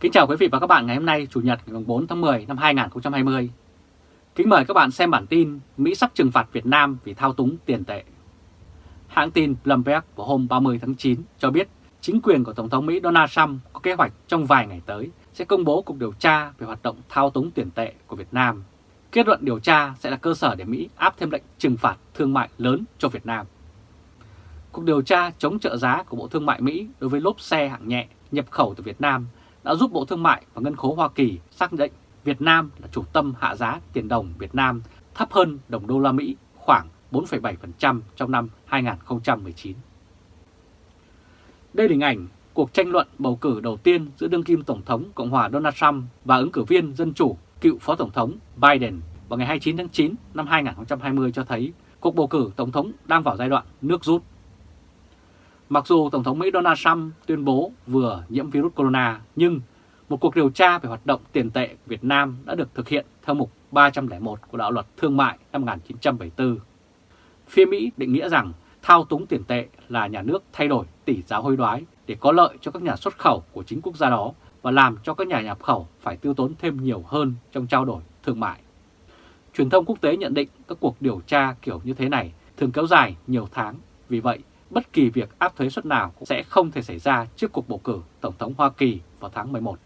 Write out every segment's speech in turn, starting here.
Kính chào quý vị và các bạn ngày hôm nay, Chủ nhật ngày 4 tháng 10 năm 2020. Kính mời các bạn xem bản tin Mỹ sắp trừng phạt Việt Nam vì thao túng tiền tệ. Hãng tin Bloomberg vào hôm 30 tháng 9 cho biết chính quyền của Tổng thống Mỹ Donald Trump có kế hoạch trong vài ngày tới sẽ công bố cuộc điều tra về hoạt động thao túng tiền tệ của Việt Nam. Kết luận điều tra sẽ là cơ sở để Mỹ áp thêm lệnh trừng phạt thương mại lớn cho Việt Nam. Cuộc điều tra chống trợ giá của Bộ Thương mại Mỹ đối với lốp xe hạng nhẹ nhập khẩu từ Việt Nam đã giúp Bộ Thương mại và Ngân khố Hoa Kỳ xác định Việt Nam là chủ tâm hạ giá tiền đồng Việt Nam thấp hơn đồng đô la Mỹ khoảng 4,7% trong năm 2019. Đây là hình ảnh cuộc tranh luận bầu cử đầu tiên giữa đương kim Tổng thống Cộng hòa Donald Trump và ứng cử viên Dân Chủ cựu Phó Tổng thống Biden vào ngày 29 tháng 9 năm 2020 cho thấy cuộc bầu cử Tổng thống đang vào giai đoạn nước rút. Mặc dù Tổng thống Mỹ Donald Trump tuyên bố vừa nhiễm virus corona, nhưng một cuộc điều tra về hoạt động tiền tệ của Việt Nam đã được thực hiện theo mục 301 của Đạo luật Thương mại năm 1974. Phía Mỹ định nghĩa rằng thao túng tiền tệ là nhà nước thay đổi tỷ giá hối đoái để có lợi cho các nhà xuất khẩu của chính quốc gia đó và làm cho các nhà nhập khẩu phải tiêu tốn thêm nhiều hơn trong trao đổi thương mại. Truyền thông quốc tế nhận định các cuộc điều tra kiểu như thế này thường kéo dài nhiều tháng, vì vậy bất kỳ việc áp thuế suất nào cũng sẽ không thể xảy ra trước cuộc bầu cử Tổng thống Hoa Kỳ vào tháng 11.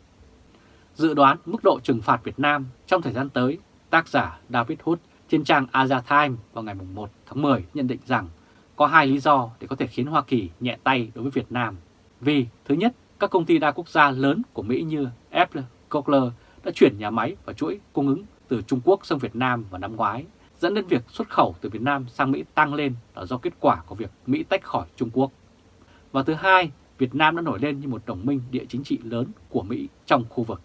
Dự đoán mức độ trừng phạt Việt Nam trong thời gian tới, tác giả David Hood trên trang Asia Times vào ngày 1 tháng 10 nhận định rằng có hai lý do để có thể khiến Hoa Kỳ nhẹ tay đối với Việt Nam. Vì thứ nhất, các công ty đa quốc gia lớn của Mỹ như Apple, Cochlear đã chuyển nhà máy và chuỗi cung ứng từ Trung Quốc sang Việt Nam vào năm ngoái dẫn đến việc xuất khẩu từ Việt Nam sang Mỹ tăng lên là do kết quả của việc Mỹ tách khỏi Trung Quốc. Và thứ hai, Việt Nam đã nổi lên như một đồng minh địa chính trị lớn của Mỹ trong khu vực.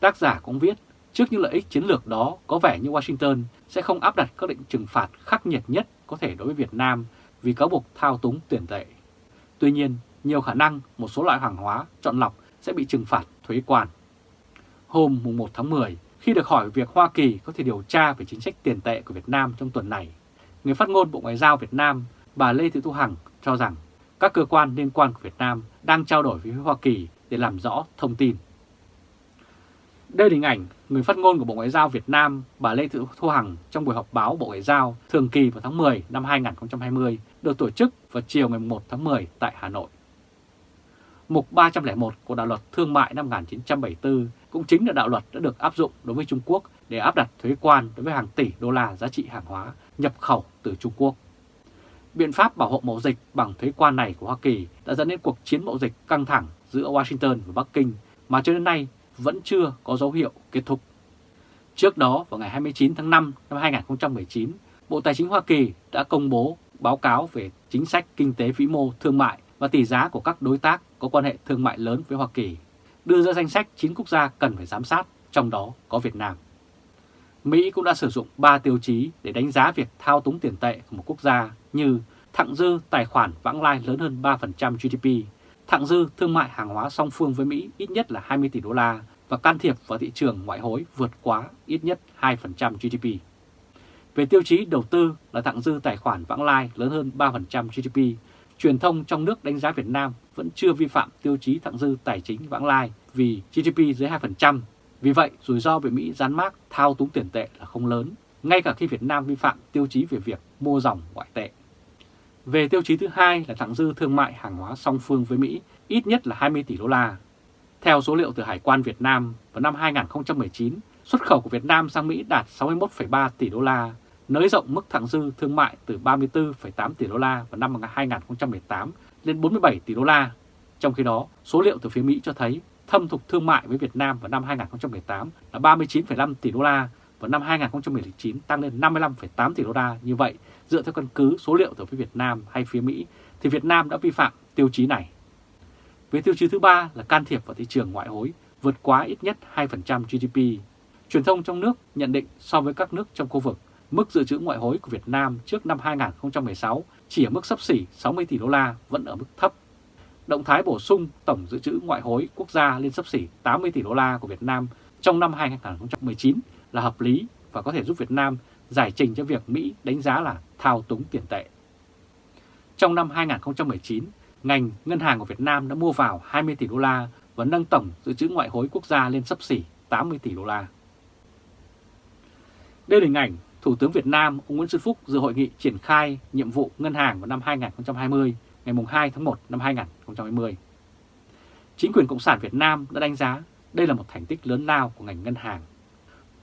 Tác giả cũng viết, trước những lợi ích chiến lược đó có vẻ như Washington sẽ không áp đặt các lệnh trừng phạt khắc nghiệt nhất có thể đối với Việt Nam vì cáo buộc thao túng tiền tệ. Tuy nhiên, nhiều khả năng một số loại hàng hóa chọn lọc sẽ bị trừng phạt thuế quan. Hôm 1 tháng 10, khi được hỏi việc Hoa Kỳ có thể điều tra về chính sách tiền tệ của Việt Nam trong tuần này, người phát ngôn Bộ Ngoại giao Việt Nam, bà Lê Thị Thu Hằng cho rằng các cơ quan liên quan của Việt Nam đang trao đổi với Hoa Kỳ để làm rõ thông tin. Đây là hình ảnh người phát ngôn của Bộ Ngoại giao Việt Nam, bà Lê Thị Thu Hằng trong buổi họp báo Bộ Ngoại giao thường kỳ vào tháng 10 năm 2020 được tổ chức vào chiều ngày 1 tháng 10 tại Hà Nội. Mục 301 của Đạo luật Thương mại năm 1974 cũng chính là đạo luật đã được áp dụng đối với Trung Quốc để áp đặt thuế quan đối với hàng tỷ đô la giá trị hàng hóa nhập khẩu từ Trung Quốc. Biện pháp bảo hộ mậu dịch bằng thuế quan này của Hoa Kỳ đã dẫn đến cuộc chiến mậu dịch căng thẳng giữa Washington và Bắc Kinh mà cho đến nay vẫn chưa có dấu hiệu kết thúc. Trước đó, vào ngày 29 tháng 5 năm 2019, Bộ Tài chính Hoa Kỳ đã công bố báo cáo về chính sách kinh tế vĩ mô thương mại và tỷ giá của các đối tác có quan hệ thương mại lớn với Hoa Kỳ, đưa ra danh sách 9 quốc gia cần phải giám sát, trong đó có Việt Nam. Mỹ cũng đã sử dụng 3 tiêu chí để đánh giá việc thao túng tiền tệ của một quốc gia như thặng dư tài khoản vãng lai lớn hơn 3% GDP, thặng dư thương mại hàng hóa song phương với Mỹ ít nhất là 20 tỷ đô la và can thiệp vào thị trường ngoại hối vượt quá ít nhất 2% GDP. Về tiêu chí đầu tư là thặng dư tài khoản vãng lai lớn hơn 3% GDP, truyền thông trong nước đánh giá Việt Nam vẫn chưa vi phạm tiêu chí thặng dư tài chính vãng lai vì GDP dưới 2%. Vì vậy, rủi ro về Mỹ gián mác thao túng tiền tệ là không lớn, ngay cả khi Việt Nam vi phạm tiêu chí về việc mua dòng ngoại tệ. Về tiêu chí thứ hai là thặng dư thương mại hàng hóa song phương với Mỹ ít nhất là 20 tỷ đô la. Theo số liệu từ Hải quan Việt Nam, vào năm 2019, xuất khẩu của Việt Nam sang Mỹ đạt 61,3 tỷ đô la, nới rộng mức thặng dư thương mại từ 34,8 tỷ đô la vào năm 2018 lên 47 tỷ đô la. Trong khi đó, số liệu từ phía Mỹ cho thấy thâm thục thương mại với Việt Nam vào năm 2018 là 39,5 tỷ đô la, và năm 2019 tăng lên 55,8 tỷ đô la. Như vậy, dựa theo căn cứ số liệu từ phía Việt Nam hay phía Mỹ, thì Việt Nam đã vi phạm tiêu chí này. Về tiêu chí thứ ba là can thiệp vào thị trường ngoại hối vượt quá ít nhất 2% GDP. Truyền thông trong nước nhận định so với các nước trong khu vực, mức dự trữ ngoại hối của Việt Nam trước năm 2016 chỉ ở mức sấp xỉ 60 tỷ đô la vẫn ở mức thấp. Động thái bổ sung tổng dự trữ ngoại hối quốc gia lên sấp xỉ 80 tỷ đô la của Việt Nam trong năm 2019 là hợp lý và có thể giúp Việt Nam giải trình cho việc Mỹ đánh giá là thao túng tiền tệ. Trong năm 2019, ngành ngân hàng của Việt Nam đã mua vào 20 tỷ đô la và nâng tổng dự trữ ngoại hối quốc gia lên sấp xỉ 80 tỷ đô la. Đây là hình ảnh Thủ tướng Việt Nam ông Nguyễn Xuân Phúc dự hội nghị triển khai nhiệm vụ ngân hàng vào năm 2020 ngày 2 tháng 1 năm 2020. Chính quyền Cộng sản Việt Nam đã đánh giá đây là một thành tích lớn lao của ngành ngân hàng.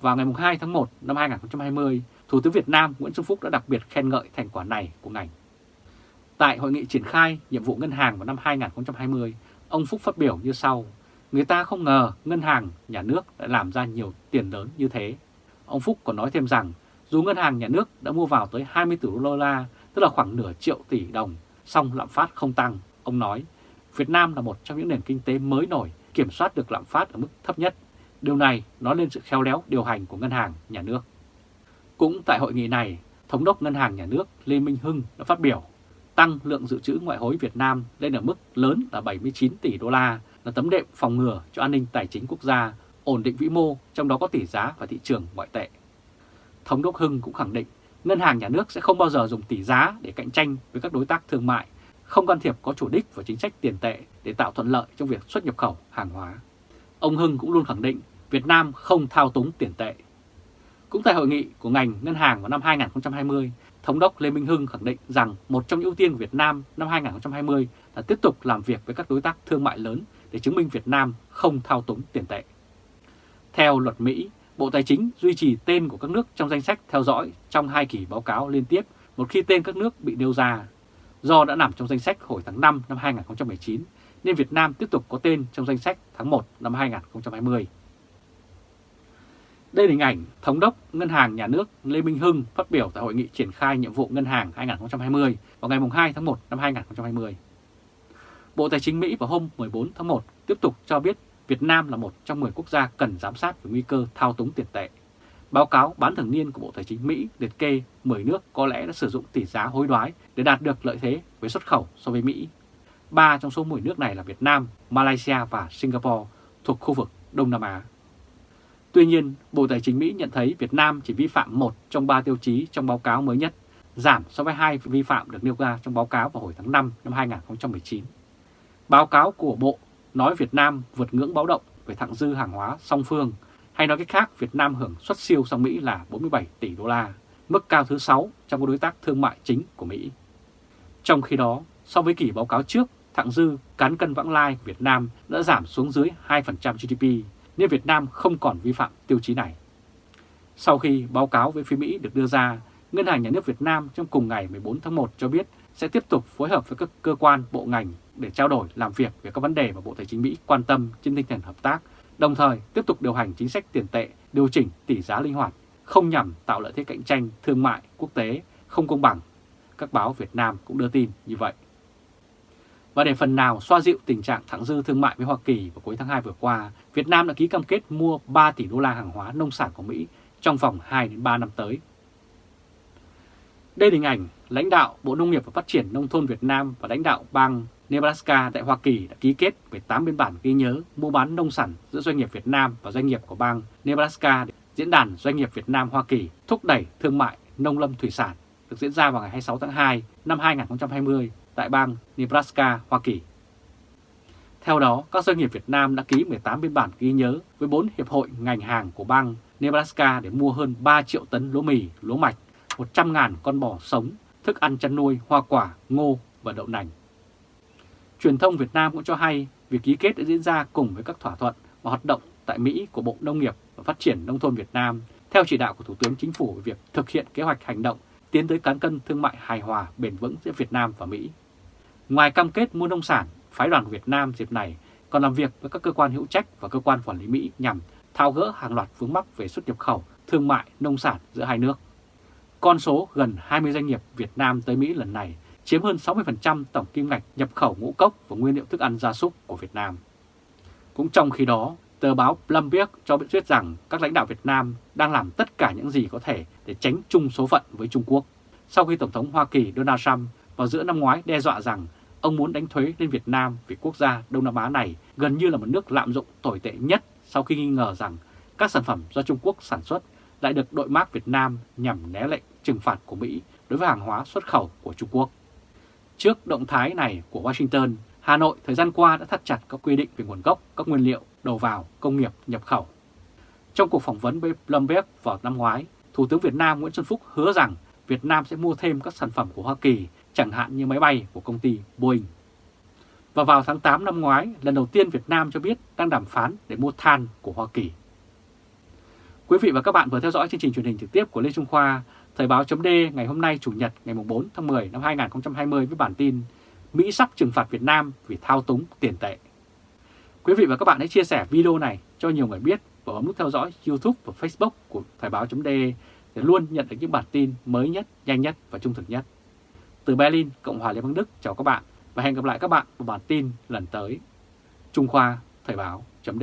Vào ngày 2 tháng 1 năm 2020, Thủ tướng Việt Nam Nguyễn Xuân Phúc đã đặc biệt khen ngợi thành quả này của ngành. Tại hội nghị triển khai nhiệm vụ ngân hàng vào năm 2020, ông Phúc phát biểu như sau. Người ta không ngờ ngân hàng nhà nước đã làm ra nhiều tiền lớn như thế. Ông Phúc còn nói thêm rằng dù ngân hàng nhà nước đã mua vào tới 20 tỷ đô la, tức là khoảng nửa triệu tỷ đồng, song lạm phát không tăng. Ông nói, Việt Nam là một trong những nền kinh tế mới nổi, kiểm soát được lạm phát ở mức thấp nhất. Điều này nói lên sự khéo léo điều hành của ngân hàng nhà nước. Cũng tại hội nghị này, Thống đốc Ngân hàng Nhà nước Lê Minh Hưng đã phát biểu tăng lượng dự trữ ngoại hối Việt Nam lên ở mức lớn là 79 tỷ đô la là tấm đệm phòng ngừa cho an ninh tài chính quốc gia, ổn định vĩ mô, trong đó có tỷ giá và thị trường ngoại tệ. Thống đốc Hưng cũng khẳng định ngân hàng nhà nước sẽ không bao giờ dùng tỷ giá để cạnh tranh với các đối tác thương mại, không can thiệp có chủ đích vào chính sách tiền tệ để tạo thuận lợi trong việc xuất nhập khẩu hàng hóa. Ông Hưng cũng luôn khẳng định Việt Nam không thao túng tiền tệ. Cũng tại hội nghị của ngành ngân hàng vào năm 2020, Thống đốc Lê Minh Hưng khẳng định rằng một trong những ưu tiên của Việt Nam năm 2020 là tiếp tục làm việc với các đối tác thương mại lớn để chứng minh Việt Nam không thao túng tiền tệ. Theo luật Mỹ, Bộ Tài chính duy trì tên của các nước trong danh sách theo dõi trong hai kỳ báo cáo liên tiếp một khi tên các nước bị nêu ra. Do đã nằm trong danh sách hồi tháng 5 năm 2019, nên Việt Nam tiếp tục có tên trong danh sách tháng 1 năm 2020. Đây là hình ảnh Thống đốc Ngân hàng Nhà nước Lê Minh Hưng phát biểu tại Hội nghị triển khai nhiệm vụ ngân hàng 2020 vào ngày 2 tháng 1 năm 2020. Bộ Tài chính Mỹ vào hôm 14 tháng 1 tiếp tục cho biết Việt Nam là một trong 10 quốc gia cần giám sát về nguy cơ thao túng tiền tệ. Báo cáo bán thường niên của Bộ Tài chính Mỹ liệt kê 10 nước có lẽ đã sử dụng tỷ giá hối đoái để đạt được lợi thế với xuất khẩu so với Mỹ. Ba trong số 10 nước này là Việt Nam, Malaysia và Singapore thuộc khu vực Đông Nam Á. Tuy nhiên, Bộ Tài chính Mỹ nhận thấy Việt Nam chỉ vi phạm một trong ba tiêu chí trong báo cáo mới nhất, giảm so với hai vi phạm được nêu ra trong báo cáo vào hồi tháng 5 năm 2019. Báo cáo của Bộ nói Việt Nam vượt ngưỡng báo động về thặng dư hàng hóa song phương, hay nói cách khác Việt Nam hưởng xuất siêu sang Mỹ là 47 tỷ đô la, mức cao thứ 6 trong các đối tác thương mại chính của Mỹ. Trong khi đó, so với kỳ báo cáo trước, thặng dư cán cân vãng lai của Việt Nam đã giảm xuống dưới 2% GDP, nên Việt Nam không còn vi phạm tiêu chí này. Sau khi báo cáo với phía Mỹ được đưa ra, Ngân hàng Nhà nước Việt Nam trong cùng ngày 14 tháng 1 cho biết sẽ tiếp tục phối hợp với các cơ quan, bộ ngành để trao đổi, làm việc về các vấn đề mà Bộ Tài chính Mỹ quan tâm trên tinh thần hợp tác, đồng thời tiếp tục điều hành chính sách tiền tệ, điều chỉnh tỷ giá linh hoạt, không nhằm tạo lợi thế cạnh tranh thương mại quốc tế không công bằng. Các báo Việt Nam cũng đưa tin như vậy. Và để phần nào xoa dịu tình trạng thẳng dư thương mại với Hoa Kỳ vào cuối tháng 2 vừa qua, Việt Nam đã ký cam kết mua 3 tỷ đô la hàng hóa nông sản của Mỹ trong vòng 2 đến 3 năm tới. Đây là hình ảnh lãnh đạo Bộ Nông nghiệp và Phát triển Nông thôn Việt Nam và lãnh đạo bang Nebraska tại Hoa Kỳ đã ký kết 18 biên bản ghi nhớ mua bán nông sản giữa doanh nghiệp Việt Nam và doanh nghiệp của bang Nebraska. Diễn đàn Doanh nghiệp Việt Nam Hoa Kỳ thúc đẩy thương mại nông lâm thủy sản được diễn ra vào ngày 26 tháng 2 năm 2020 tại bang Nebraska, Hoa Kỳ. Theo đó, các doanh nghiệp Việt Nam đã ký 18 biên bản ghi nhớ với 4 hiệp hội ngành hàng của bang Nebraska để mua hơn 3 triệu tấn lúa mì, lúa mạch, 100.000 con bò sống, thức ăn chăn nuôi, hoa quả, ngô và đậu nành. Truyền thông Việt Nam cũng cho hay việc ký kết đã diễn ra cùng với các thỏa thuận và hoạt động tại Mỹ của Bộ Nông nghiệp và Phát triển Nông thôn Việt Nam theo chỉ đạo của Thủ tướng Chính phủ về việc thực hiện kế hoạch hành động tiến tới cán cân thương mại hài hòa bền vững giữa Việt Nam và Mỹ. Ngoài cam kết mua nông sản, phái đoàn Việt Nam dịp này còn làm việc với các cơ quan hữu trách và cơ quan quản lý Mỹ nhằm thao gỡ hàng loạt vướng mắc về xuất nhập khẩu, thương mại, nông sản giữa hai nước. Con số gần 20 doanh nghiệp Việt Nam tới Mỹ lần này chiếm hơn 60% tổng kim ngạch nhập khẩu ngũ cốc và nguyên liệu thức ăn gia súc của Việt Nam. Cũng trong khi đó, tờ báo Bloomberg cho biết rằng các lãnh đạo Việt Nam đang làm tất cả những gì có thể để tránh chung số phận với Trung Quốc. Sau khi Tổng thống Hoa Kỳ Donald Trump vào giữa năm ngoái đe dọa rằng ông muốn đánh thuế lên Việt Nam vì quốc gia Đông Nam Á này gần như là một nước lạm dụng tồi tệ nhất sau khi nghi ngờ rằng các sản phẩm do Trung Quốc sản xuất lại được đội mác Việt Nam nhằm né lệnh trừng phạt của Mỹ đối với hàng hóa xuất khẩu của Trung Quốc. Trước động thái này của Washington, Hà Nội thời gian qua đã thắt chặt các quy định về nguồn gốc các nguyên liệu đầu vào công nghiệp nhập khẩu. Trong cuộc phỏng vấn với Bloomberg vào năm ngoái, Thủ tướng Việt Nam Nguyễn Xuân Phúc hứa rằng Việt Nam sẽ mua thêm các sản phẩm của Hoa Kỳ, chẳng hạn như máy bay của công ty Boeing. Và vào tháng 8 năm ngoái, lần đầu tiên Việt Nam cho biết đang đàm phán để mua than của Hoa Kỳ. Quý vị và các bạn vừa theo dõi chương trình truyền hình trực tiếp của Lê Trung Khoa, Thời báo chấm ngày hôm nay Chủ nhật ngày 4 tháng 10 năm 2020 với bản tin Mỹ sắp trừng phạt Việt Nam vì thao túng tiền tệ. Quý vị và các bạn hãy chia sẻ video này cho nhiều người biết và bấm nút theo dõi YouTube và Facebook của Thời báo chấm để luôn nhận được những bản tin mới nhất, nhanh nhất và trung thực nhất. Từ Berlin, Cộng hòa Liên bang Đức chào các bạn và hẹn gặp lại các bạn vào bản tin lần tới. Trung Khoa Thời báo chấm